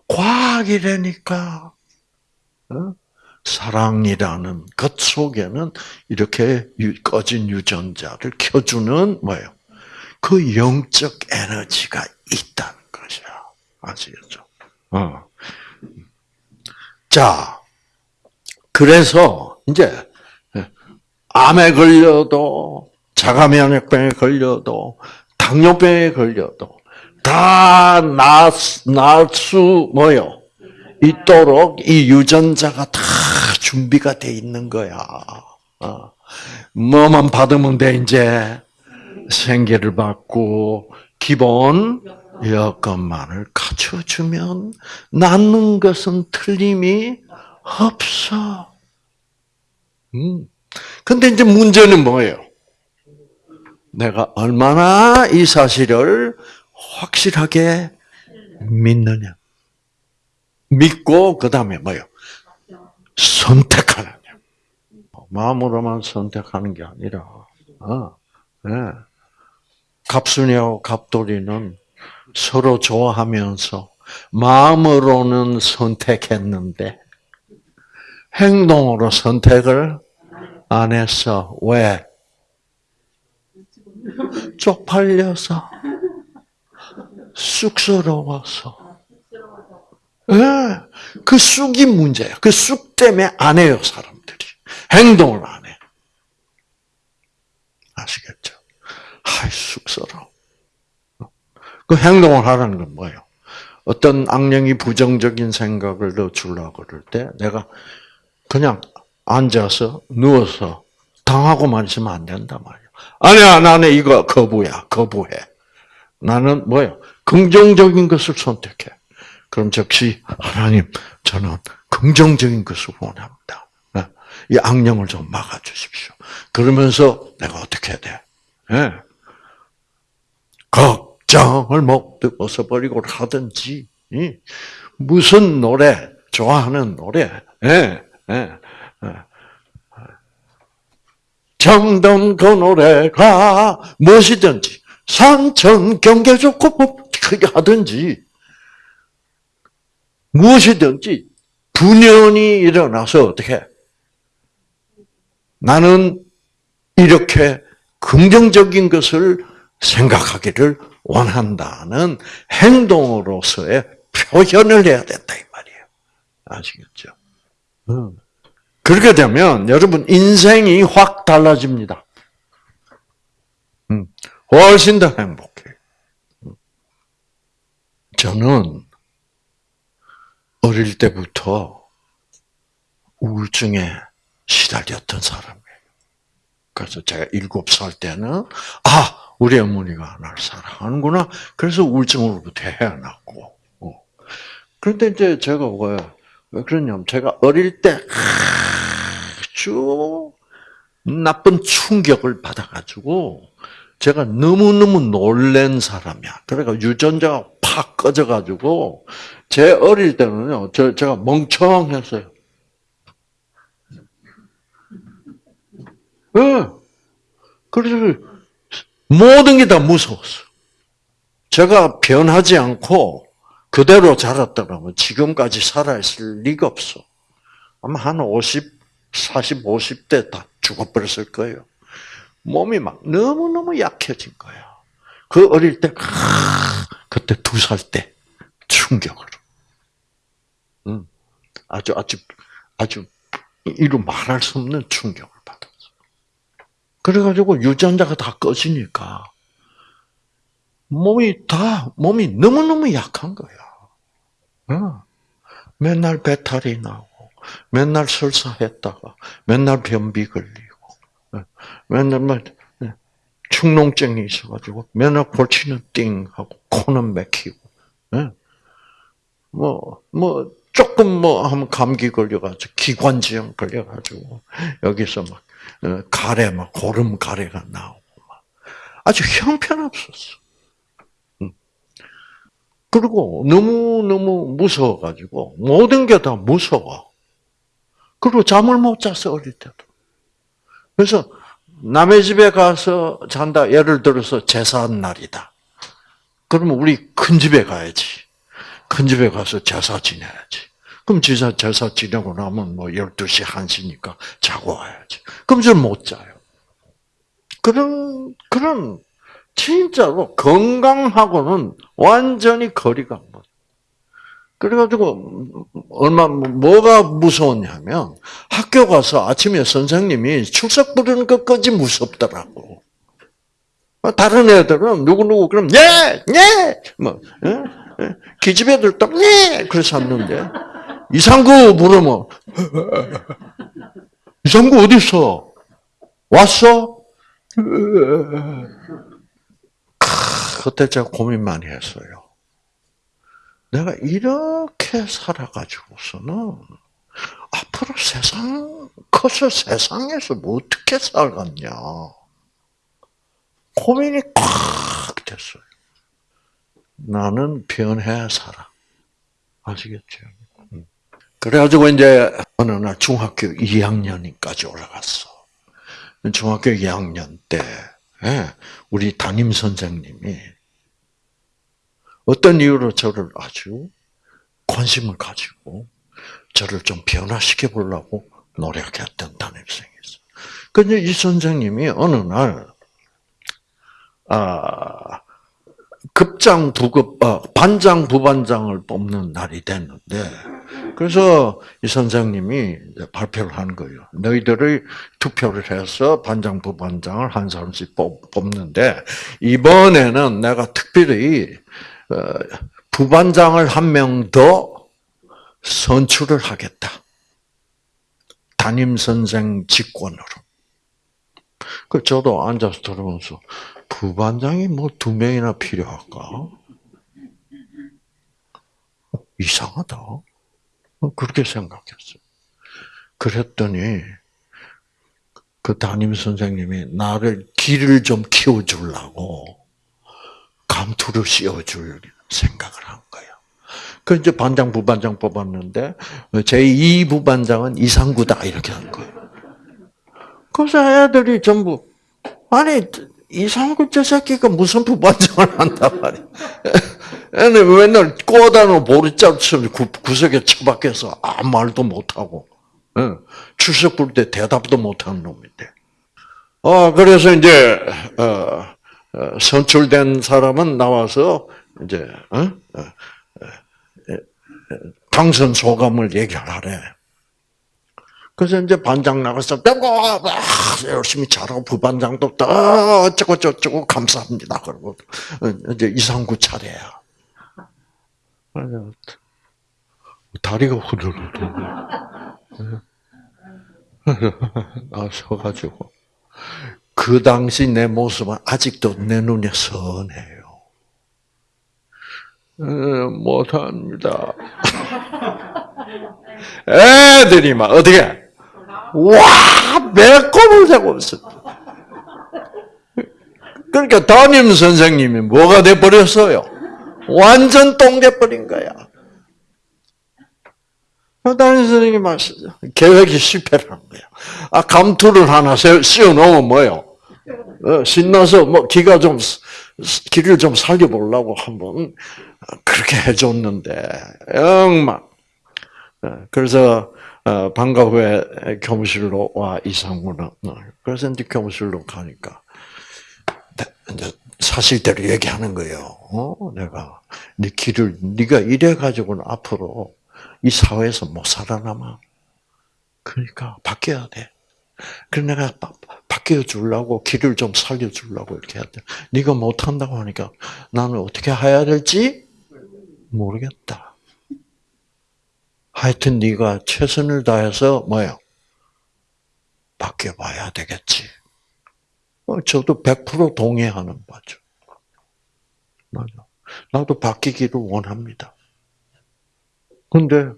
과학이라니까. 어? 사랑이라는 것 속에는 이렇게 꺼진 유전자를 켜주는 뭐예요? 그 영적 에너지가 있다는 것이야. 아시겠죠? 어. 자, 그래서 이제 암에 걸려도 자가면역병에 걸려도 당뇨병에 걸려도 다 나수 뭐요 있도록 이 유전자가 다 준비가 돼 있는 거야. 어. 뭐만 받으면 돼 이제 생계를 받고 기본 여건만을 갖춰주면 낫는 것은 틀림이 없어. 음. 근데 이제 문제는 뭐예요? 내가 얼마나 이 사실을 확실하게 믿느냐. 믿고, 그 다음에 뭐요? 선택하느냐. 마음으로만 선택하는 게 아니라, 어, 네. 갑순이하고 갑돌이는 서로 좋아하면서 마음으로는 선택했는데 행동으로 선택을 안 했어. 왜? 쪽팔려서 쑥스러워서. 예, 그 쑥이 문제야. 그 쑥 때문에 안 해요, 사람들이. 행동을 안 해. 아시겠죠? 아이, 쑥스러워. 그 행동을 하라는 건 뭐예요? 어떤 악령이 부정적인 생각을 넣어주려고 그럴 때 내가 그냥 앉아서 누워서 당하고만 있으면 안 된단 말이야. 아니야, 나는 이거 거부야, 거부해. 나는 뭐예요? 긍정적인 것을 선택해. 그럼 즉시 하나님, 저는 긍정적인 것을 원합니다. 네. 이 악령을 좀 막아주십시오. 그러면서 내가 어떻게 돼? 네. 걱정을 못 벗어버리고 하든지, 무슨 노래, 좋아하는 노래, 예, 예, 예. 정든 그 노래가 무엇이든지 산천 경계 좋고 크게 하든지 무엇이든지 분연이 일어나서 어떻게 나는 이렇게 긍정적인 것을 생각하기를 원한다는 행동으로서의 표현을 해야 된다 이 말이에요. 아시겠죠? 음. 그렇게 되면 여러분 인생이 확 달라집니다. 음. 훨씬 더 행복해. 음. 저는 어릴 때부터 우울증에 시달렸던 사람이에요. 그래서 제가 일곱 살 때는 아 우리 어머니가 나를 사랑하는구나. 그래서 우울증으로부터 헤어났고. 어. 그런데 이제 제가 왜, 왜 그러냐면 제가 어릴 때 아주 나쁜 충격을 받아가지고 제가 너무너무 놀란 사람이야. 그러니까 유전자가 팍 꺼져가지고 제 어릴 때는요, 저, 제가 멍청했어요. 네. 그래서 모든 게 다 무서웠어. 제가 변하지 않고 그대로 자랐더라면 지금까지 살아있을 리가 없어. 아마 한 50, 40, 50대 다 죽어버렸을 거예요. 몸이 막 너무너무 약해진 거야. 그 어릴 때, 그때 두 살 때 충격으로. 음, 아주, 아주, 아주, 이루 말할 수 없는 충격을 받았어. 그래가지고 유전자가 다 꺼지니까 몸이 다, 몸이 너무너무 약한 거야. 어. 맨날 배탈이 나고, 맨날 설사했다가, 맨날 변비 걸리고, 어. 맨날 막 어, 축농증이 있어가지고, 맨날 골치는 띵 하고, 코는 맥히고, 뭐, 뭐, 조금 뭐 하면 감기 걸려가지고, 기관지염 걸려가지고, 여기서 막, 가래, 막, 고름 가래가 나오고, 막. 아주 형편없었어. 그리고 너무 너무 무서워가지고, 모든 게 다 무서워. 그리고 잠을 못 잤어, 어릴 때도. 그래서, 남의 집에 가서 잔다. 예를 들어서 제사한 날이다. 그러면 우리 큰 집에 가야지. 큰 집에 가서 제사 지내야지. 그럼 제사, 제사 지내고 나면 뭐 12시, 1시니까 자고 와야지. 그럼 좀못 자요. 그런, 그런 진짜로 건강하고는 완전히 거리가 멀어. 그래가지고 얼마 뭐가 무서웠냐면 학교 가서 아침에 선생님이 출석 부르는 것까지 무섭더라고. 다른 애들은 누구 누구 그럼 예, 예, 뭐 예? 예? 기집애들도 예, 그래서 하는데 이상구 부르면 이상구 어디 있어? 왔어? 그때 제가 고민 많이 했어요. 내가 이렇게 살아가지고서는 앞으로 세상, 커서 세상에서 뭐 어떻게 살겠냐. 고민이 꽉 됐어요. 나는 변해야 살아. 아시겠죠? 음. 그래가지고 이제 어느 날 중학교 2학년까지 올라갔어. 중학교 2학년 때 예, 우리 담임 선생님이 어떤 이유로 저를 아주 관심을 가지고 저를 좀 변화시켜 보려고 노력했던 담임선생이 있어요. 근데 이 선생님이 어느 날, 아, 급장 부급, 어, 반장 부반장을 뽑는 날이 됐는데, 그래서 이 선생님이 발표를 한 거예요. 너희들이 투표를 해서 반장 부반장을 한 사람씩 뽑는데, 이번에는 내가 특별히, 어, 부반장을 한 명 더 선출을 하겠다. 담임 선생 직권으로. 그 저도 앉아서 들으면서 부반장이 뭐 두 명이나 필요할까? 이상하다. 그렇게 생각했어요. 그랬더니 그 담임 선생님이 나를 길을 좀 키워주려고 감투를 씌워줄 생각을 한 거예요. 그 이제 반장, 부반장 뽑았는데 제2 부반장은 이상구다 이렇게 한 거예요. 그래서 애들이 전부 아니 이상구 저 새끼가 무슨 부반장을 한단 말이야. 애는 맨날 꼬다는 보리자루처럼 구석에 처박혀서 아무 말도 못하고 출석 부를 때 대답도 못하는 놈인데. 어 그래서 이제 어, 어, 선출된 사람은 나와서 이제 어? 어, 당선 소감을 얘기하래. 그래서 이제 반장 나가서 열심히 잘하고 부반장도 또 어쩌고 저쩌고 감사합니다. 그러고 이제 이상구 차례야. 다리가 후들후들. 나서가지고 그 당시 내 모습은 아직도 내 눈에 선해요. 못합니다. 애들이 막 어떻게 와 매콤을 세고 있어. 그러니까 담임 선생님이 뭐가 돼 버렸어요? 완전 똥돼 버린 거야. 담임 선생님이 계획이 실패를 한 거야. 아 감투를 하나 씌워 놓으면 뭐요? 어, 신나서 뭐 기가 좀 기를 좀 살려보려고 한번 그렇게 해줬는데 영막 어, 그래서 어, 방과 후에 교무실로 와 이상구는 어, 그래서 이제 교무실로 가니까 이제 사실대로 얘기하는 거예요. 어, 내가 네 길을 네가 이래 가지고는 앞으로 이 사회에서 못 살아남아. 그러니까 바뀌어야 돼. 그래 내가 바뀌어 주려고 길을 좀 살려 주려고 이렇게 했대. 네가 못 한다고 하니까 나는 어떻게 해야 될지 모르겠다. 하여튼 네가 최선을 다해서 뭐요? 바뀌어 봐야 되겠지. 어, 저도 100% 동의하는 바죠. 맞아. 나도 바뀌기를 원합니다. 근데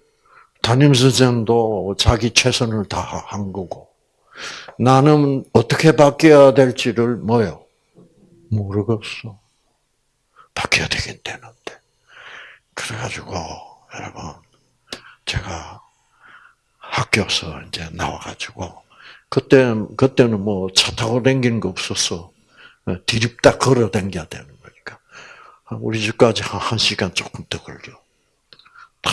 담임 선생도 자기 최선을 다 한 거고 나는 어떻게 바뀌어야 될지를 뭐요? 모르겠어. 바뀌어야 되긴 되는데. 그래가지고 여러분 제가 학교에서 이제 나와가지고 그때 그때는 뭐 차 타고 다니는 거 없었어. 디립다 걸어 다녀야 되는 거니까 우리 집까지 한, 한 시간 조금 더 걸려. 다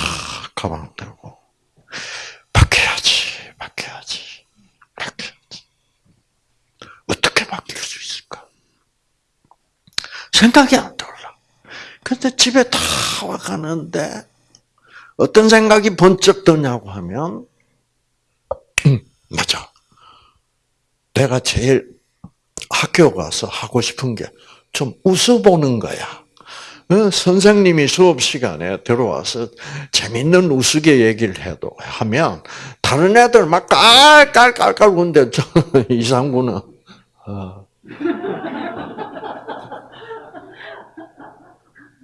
가방 들고 바뀌어야지, 바뀌어야지, 바뀌어야지. 어떻게 바뀔 수 있을까? 생각이 안 들어. 근데 집에 다 와가는데 어떤 생각이 번쩍 드냐고 하면 음, 맞아. 내가 제일 학교 가서 하고 싶은 게 좀 웃어보는 거야. 어, 선생님이 수업 시간에 들어와서 재밌는 우스개 얘기를 해도 하면 다른 애들 막 깔깔깔깔 저 이상구는 어.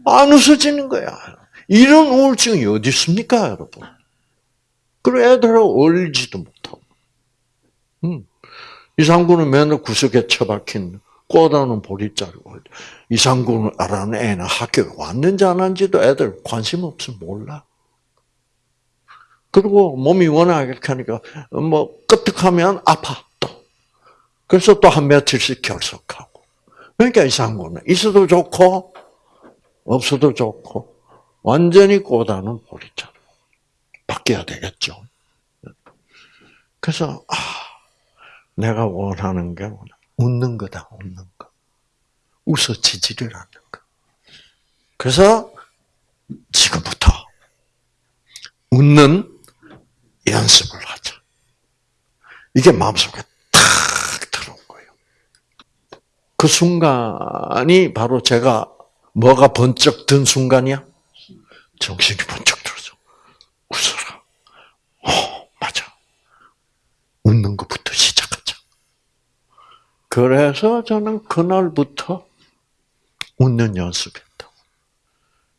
안 웃어지는 거야. 이런 우울증이 어디 있습니까, 여러분? 그리고 애들하고 어울리지도 못하고. 음. 이상구는 맨날 구석에 처박힌 꼬다는 보리자루고 이상구는 알아는 애는 학교에 왔는지 안 왔는지도 애들 관심 없으면 몰라. 그리고 몸이 워낙 이렇게 하니까 뭐 끄떡하면 아파 또. 그래서 또 한 며칠씩 결석하고. 그러니까 이상구는 있어도 좋고 없어도 좋고 완전히 꼬다는 보리자루. 바뀌어야 되겠죠. 그래서 아, 내가 원하는 게 웃는 거다, 웃는 거. 웃어지지를 않는 거. 그래서 지금부터 웃는 연습을 하자. 이게 마음속에 탁 들어온 거예요. 그 순간이 바로 제가 뭐가 번쩍 든 순간이야? 정신이 번쩍 들어서 웃어라. 어, 맞아. 웃는 것부터 시작하자. 그래서 저는 그날부터 웃는 연습했다.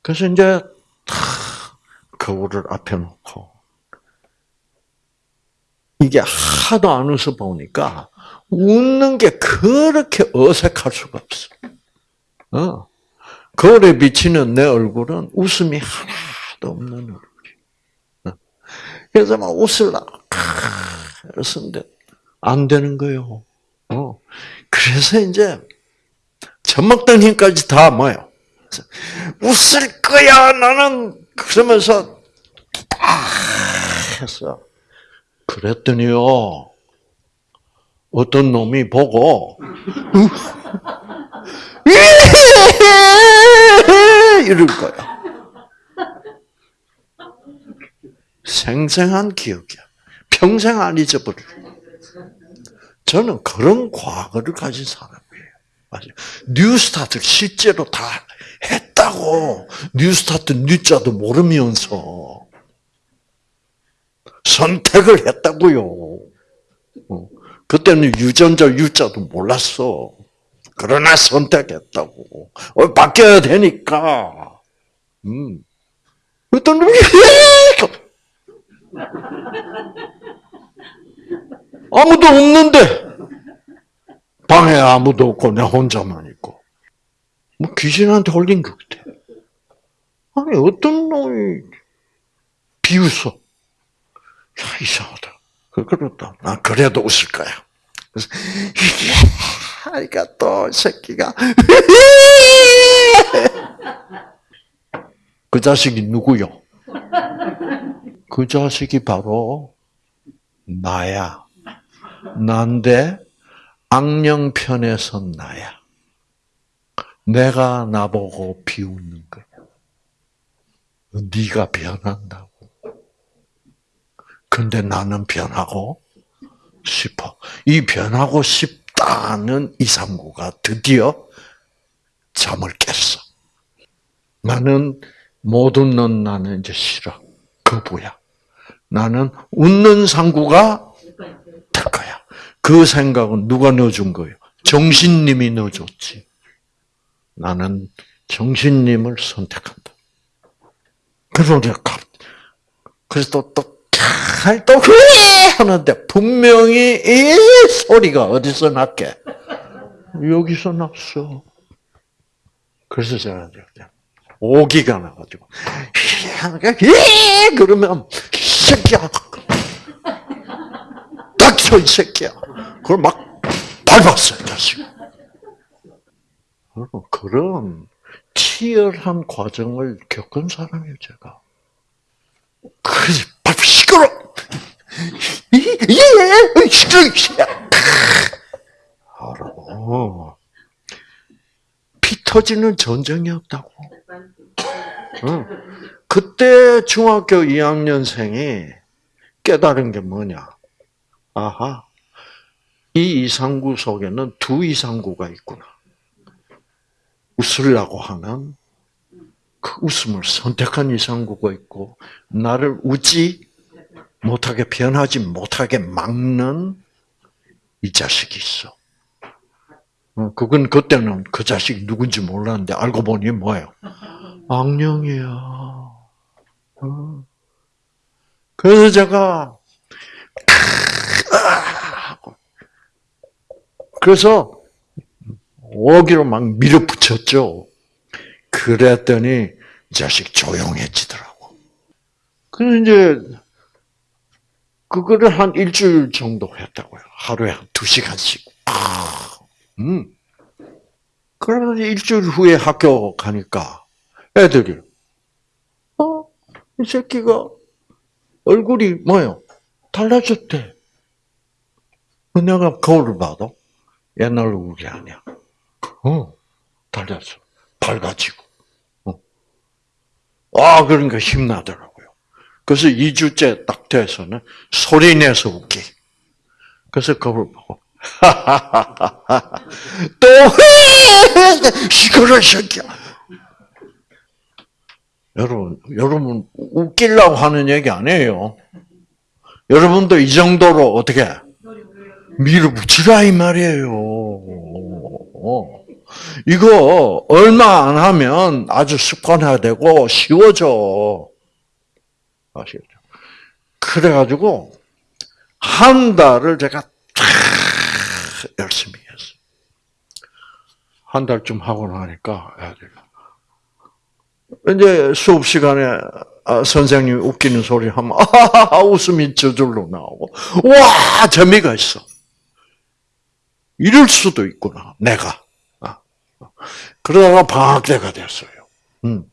그래서 이제 탁 거울을 앞에 놓고 이게 하도 안 웃어 보니까 웃는 게 그렇게 어색할 수가 없어. 어. 거울에 비치는 내 얼굴은 웃음이 하나도 없는 얼굴이. 어. 그래서 막 웃을라. 그랬는데 안 되는 거요. 어. 그래서 이제 젖먹던 힘까지 다 뭐요? 웃을 거야 나는 그러면서 딱 했어. 그랬더니요. 어떤 놈이 보고 이럴 거야. 생생한 기억이야. 평생 안 잊어버릴. 저는 그런 과거를 가진 사람이에요. 맞아요. 뉴스타트 실제로 다 했다고. 뉴스타트 뉴자도 모르면서 선택을 했다고요. 어. 그때는 유전자 유자도 몰랐어. 그러나 선택했다고. 어, 바뀌어야 되니까. 음. 놈이 아무도 없는데 방에 아무도 없고 내 혼자만 있고 뭐 귀신한테 홀린 것 같아. 아니 어떤 놈이 비웃어. 야 이상하다. 그렇다. 나 그래도 웃을 거야. 그래서 하니까 또 새끼가 그 자식이 누구요? 그 자식이 바로 나야. 난데 악령 편에 선 나야. 내가 나보고 비웃는 거야. 네가 변한다고. 근데 나는 변하고 싶어. 이 변하고 싶다는 이상구가 드디어 잠을 깼어. 나는 못 웃는 나는 이제 싫어. 거부야. 나는 웃는 상구가 될 거야. 그 생각은 누가 넣어준 거예요? 정신님이 넣어줬지. 나는 정신님을 선택한다. 그래서 그래서 또, 또, 또, 그래! 하는데, 분명히 이 소리가 어디서 났게? 여기서 났어. 그래서 제가 오기가 나가지고, 그러면, 새끼야! 닥쳐, 이 새끼야! 그걸 막 밟았어요, 자식. 그런 치열한 과정을 겪은 사람이에요, 제가. 그래서 시끄러! 예, 시끄러! 알아. 피 터지는 전쟁이 없다고. 응. 그때 중학교 2학년생이 깨달은 게 뭐냐? 아하. 이 이상구 속에는 두 이상구가 있구나. 웃으려고 하는 그 웃음을 선택한 이상구가 있고, 나를 웃지 못하게 변하지 못하게 막는 이 자식이 있어. 어, 그건 그때는 그 자식이 누군지 몰랐는데 알고 보니 뭐예요? 악령이야. 어. 그래서 제가 그래서 오기로 막 밀어붙였죠. 그랬더니 이 자식 조용해지더라고. 그래서 이제 그거를 한 일주일 정도 했다고요. 하루에 한 두 시간씩. 음. 그러면 일주일 후에 학교 가니까 애들이 어? 이 새끼가 얼굴이 뭐요? 달라졌대. 내가 거울을 봐도 옛날 얼굴이 아니야. 어, 달랐어. 밝아지고. 어. 아, 그러니까 힘나더라고요. 그래서 2주째 딱 돼서는 소리 내서 웃기. 그래서 거울 보고, 또 해! 시끄러, 새끼야. 여러분, 여러분, 웃기려고 하는 얘기 아니에요. 여러분도 이 정도로 어떻게 밀어붙이라 이 말이에요. 이거 얼마 안 하면 아주 습관화되고 쉬워져. 아시겠죠? 그래가지고 한 달을 제가 다 열심히. 한 달쯤 하고 나니까 이제 수업 시간에 아, 선생님이 웃기는 소리 하면 아하하 웃음이 저절로 나오고 와 재미가 있어. 이럴 수도 있구나 내가. 아. 그러다가 방학 때가 됐어요. 음.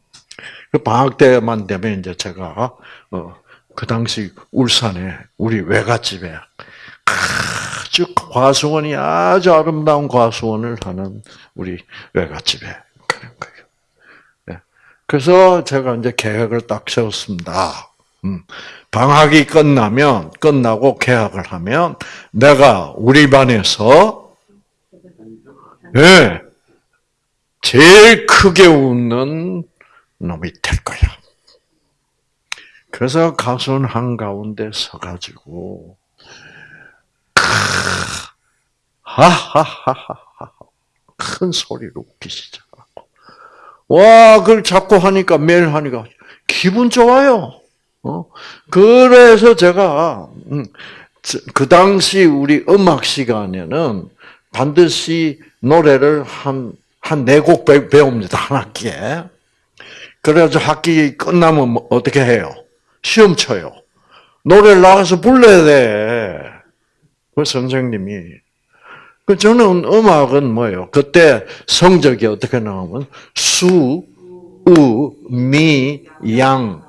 그 방학 때만 되면 이제 제가 어, 그 당시 울산에 우리 외갓집에 아주 과수원이 아주 아름다운 과수원을 하는 우리 외갓집에 가는 거예요. 네. 그래서 제가 이제 계획을 딱 세웠습니다. 음. 방학이 끝나면 끝나고 계약을 하면 내가 우리 반에서 예 네, 제일 크게 웃는 놈이 될 거야. 그래서 가수는 한가운데 서가지고, 하하하하, 큰 소리로 웃기 시작하고. 와, 그걸 자꾸 하니까, 매일 하니까, 기분 좋아요. 어? 그래서 제가, 음, 그 당시 우리 음악 시간에는 반드시 노래를 한, 한 네 곡 배웁니다. 한 학기에. 그래가지고 학기 끝나면 뭐 어떻게 해요? 시험 쳐요. 노래를 나가서 불러야 돼. 그 선생님이. 그 저는 음악은 뭐예요? 그때 성적이 어떻게 나오면 수, 우, 미, 양.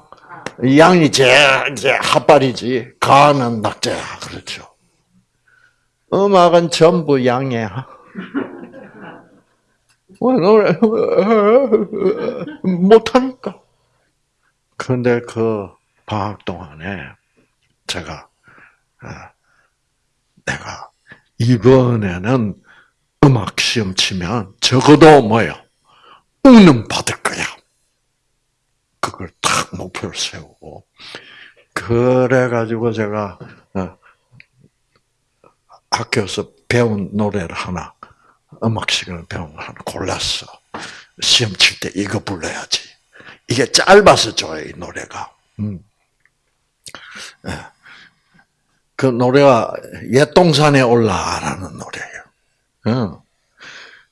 양이 제일 이제 핫발이지. 가는 낙제야. 그렇죠. 음악은 전부 양이야. 노래 못하니까. 그런데 그 방학 동안에 제가 아, 내가 이번에는 음악 시험 치면 적어도 뭐요 우는 받을 거야. 그걸 딱 목표를 세우고 그래 가지고 제가 어, 학교에서 배운 노래를 하나 음악 시간을 거 하나 골랐어. 시험 칠 때 이거 불러야지. 이게 짧아서 좋아요, 이 노래가. 음. 예. 그 노래가 옛동산에 올라라는 노래예요. 어.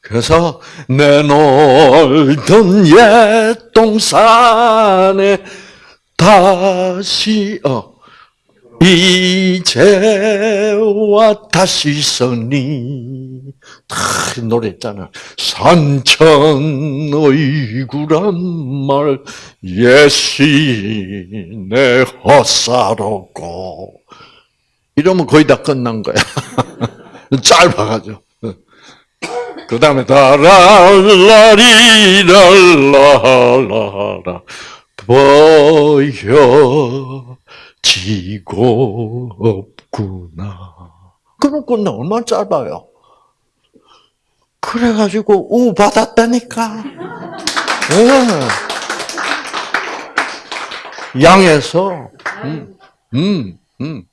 그래서 내 놀던 옛동산에 다시 어 이제와 다시 서니 다 노래 있잖아. 산천 의 구란 말 예시내 헛사롭고 이러면 거의 다 끝난 거야. 짧아가지고. 그 다음에 다랄라리랄라라 보여 지고 없구나. 그럼 끝나 얼마나 짧아요. 그래가지고 우 받았다니까. 네. 양에서 음, 음, 음.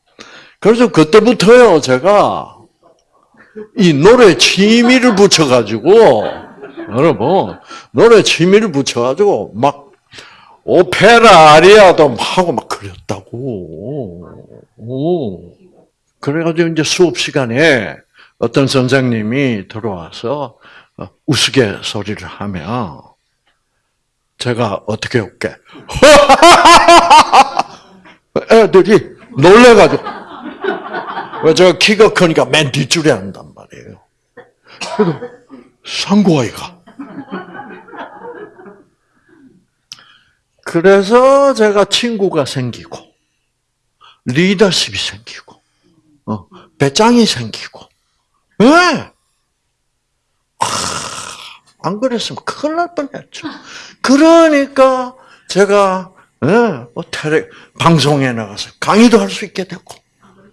그래서 그때부터요 제가 이 노래 취미를 붙여가지고 여러분 노래 취미를 붙여가지고 막 오페라 아리아도 하고 막 그렸다고. 오. 그래가지고 이제 수업 시간에 어떤 선생님이 들어와서 어, 우스갯소리를 하면 제가 어떻게 할게? 애들이 놀래가지고 왜 제가 키가 크니까 맨 뒷줄에 앉단 말이에요. 그래도 상고아이가 그래서 제가 친구가 생기고 리더십이 생기고 어, 배짱이 생기고 왜? 네. 안 그랬으면 큰일 날 뻔했죠. 그러니까 제가 네, 뭐 테레, 방송에 나가서 강의도 할 수 있게 되고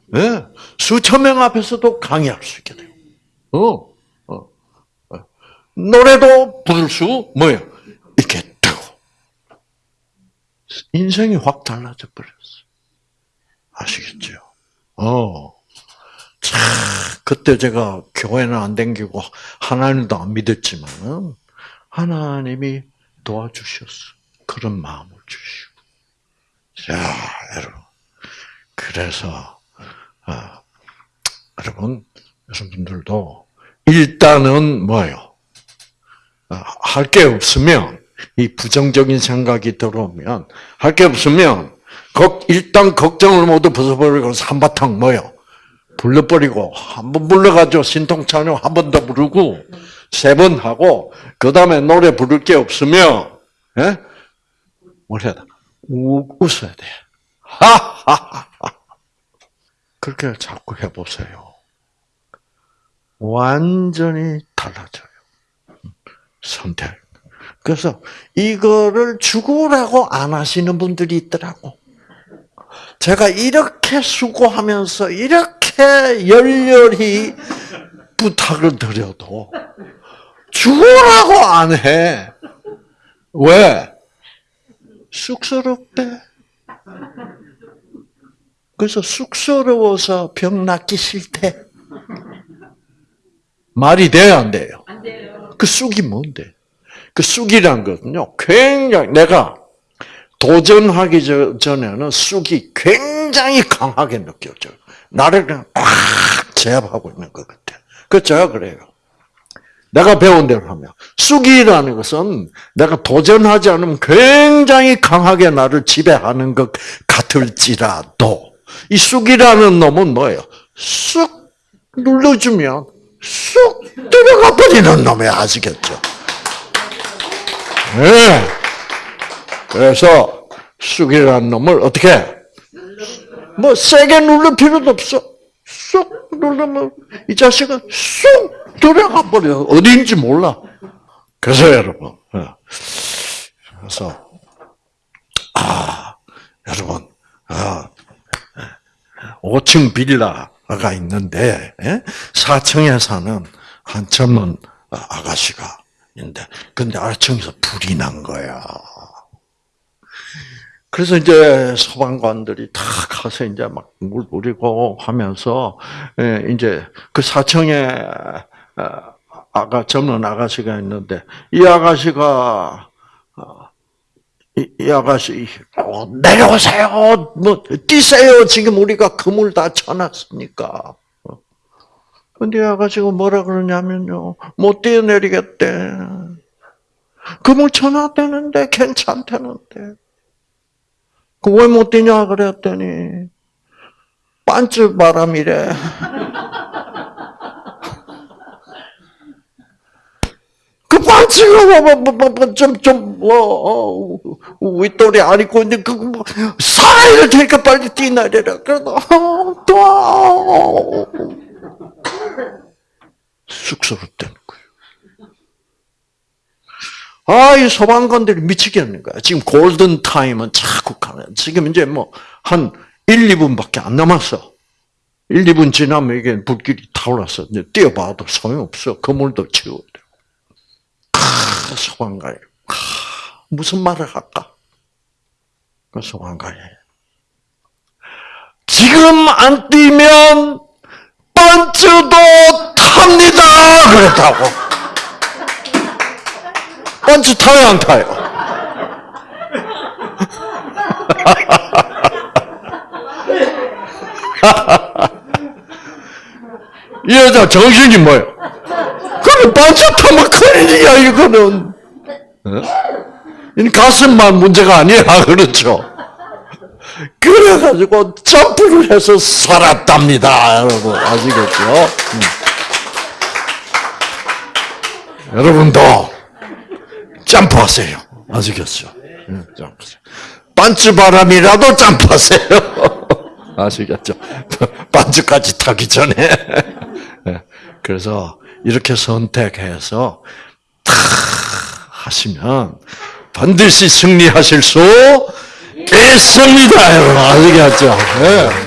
네, 수천 명 앞에서도 강의할 수 있게 되고 어, 어, 어. 노래도 부를 수 되고 인생이 확 달라져 버렸어. 아시겠죠? 어. 참, 그때 제가 교회는 안 댕기고 하나님도 안 믿었지만 하나님이 도와주셨어. 그런 마음을 주시고. 자, 여러분. 그래서 어, 여러분, 여러분들도 일단은 뭐요? 어, 할게 없으면 이 부정적인 생각이 들어오면 할 게 없으면 일단 걱정을 모두 벗어버리고 한바탕 뭐요? 불러버리고 한 번 불러가지고 신통찬양 한번 더 부르고 세 번 하고 그 다음에 노래 부를 게 없으면 예? 뭘 해야 돼? 웃어야 돼. 하하하. 그렇게 자꾸 해보세요. 완전히 달라져요. 선택. 그래서 이거를 죽으라고 안 하시는 분들이 있더라고. 제가 이렇게 수고하면서 이렇게 열렬히 부탁을 드려도 죽으라고 안 해. 왜? 쑥스럽대. 그래서 쑥스러워서 병 낫기 싫대. 말이 돼요, 안 돼요? 안 돼요. 그 쑥이 뭔데? 그 쑥이란 것은요, 굉장히, 내가 도전하기 전에는 쑥이 굉장히 강하게 느껴져요. 나를 그냥 꽉 제압하고 있는 것 같아. 그 제가 그래요. 내가 배운 대로 하면 쑥이라는 것은 내가 도전하지 않으면 굉장히 강하게 나를 지배하는 것 같을지라도 이 쑥이라는 놈은 뭐예요? 쑥 눌러주면 쑥 들어가 버리는 놈이 아시겠죠? 네. 그래서 쑥이라는 놈을 어떻게 뭐 세게 누를 필요도 없어. 쑥 누르면 이 자식은 쑥 들어가 버려. 어디인지 몰라. 그래서 여러분, 어. 그래서 아 여러분, 아 5층 빌라가 있는데 4층에 예? 사는 한 젊은 아가씨가 있는데 근데 아래층에서 불이 난 거야. 그래서 이제 소방관들이 다 가서 이제 막 물 뿌리고 하면서 예, 이제 그 사청에 어, 아가 젊은 아가씨가 있는데 이 아가씨가 어, 이, 아가씨 어, 내려오세요! 뭐 뛰세요! 지금 우리가 그물 다 쳐놨으니까 근데 아가씨가 뭐라 그러냐면요 못 뛰어내리겠대 그물 쳐놨다는데 괜찮다는데 그 왜 못 뛰냐 그랬더니 반쯤 바람이래. 그 반쯤은 뭐뭐뭐좀좀 뭐, 뭐, 윗돌이 안 입고 있는데 그뭐 살아야 되니까 빨리 뛰나래라. 그래도 또 쑥스럽다는 거예요. 아, 이 소방관들이 미치겠는 거야. 지금 골든 타임은 자꾸 가네. 지금 이제 뭐, 한 1, 2분밖에 안 남았어. 1, 2분 지나면 이게 불길이 타올라서 이제 뛰어봐도 소용없어. 그물도 치워야 돼. 아, 소방관이. 아, 무슨 말을 할까? 그 소방관이. 지금 안 뛰면 번츠도 탑니다! 그랬다고. 번지 타요, 안 타요? 이 여자 정신이 뭐예요? 그럼 반짝하면 큰일이야, 이거는. 어? 이 가슴만 문제가 아니라, 그렇죠? 그래가지고 점프를 해서 살았답니다, 여러분. 아시겠죠? 음. 여러분도 점프하세요. 아시겠죠? 음, 점프하세요. 반츠바람이라도 점프하세요. 아시겠죠? 반츠까지 타기 전에. 네. 그래서 이렇게 선택해서 탁 하시면 반드시 승리하실 수 여러분. 아시겠죠? 네.